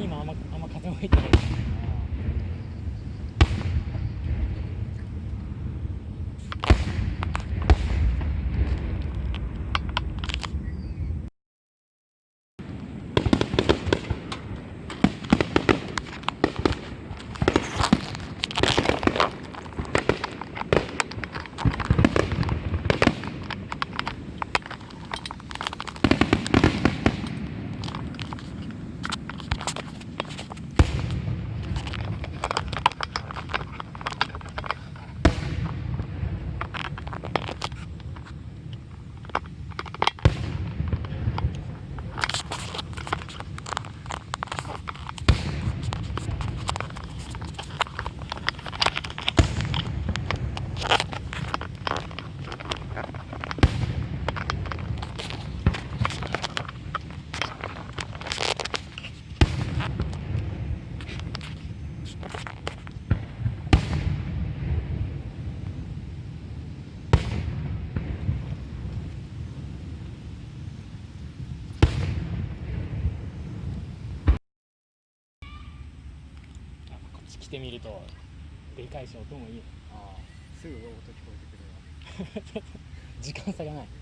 に今あんまあんま風も入ってない来てみるとでかいし音もいいね。ああすぐ音聞こえてくるわ。時間差がない